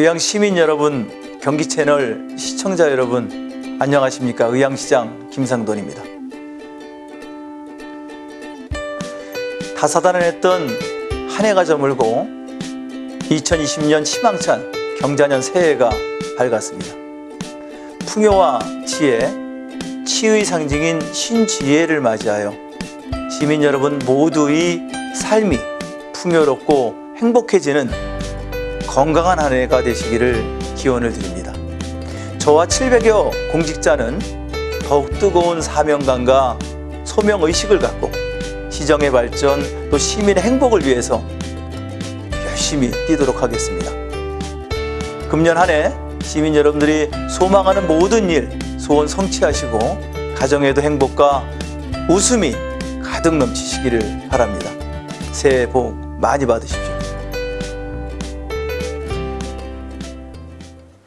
의향 시민 여러분, 경기 채널 시청자 여러분, 안녕하십니까? 의향시장 김상돈입니다. 다사다난 했던 한 해가 저물고 2020년 희망찬 경자년 새해가 밝았습니다. 풍요와 지혜, 치의 상징인 신지혜를 맞이하여 시민 여러분 모두의 삶이 풍요롭고 행복해지는 건강한 한 해가 되시기를 기원을 드립니다. 저와 700여 공직자는 더욱 뜨거운 사명감과 소명의식을 갖고 시정의 발전 또 시민의 행복을 위해서 열심히 뛰도록 하겠습니다. 금년 한 해 시민 여러분들이 소망하는 모든 일 소원 성취하시고 가정에도 행복과 웃음이 가득 넘치시기를 바랍니다. 새해 복 많이 받으십시오.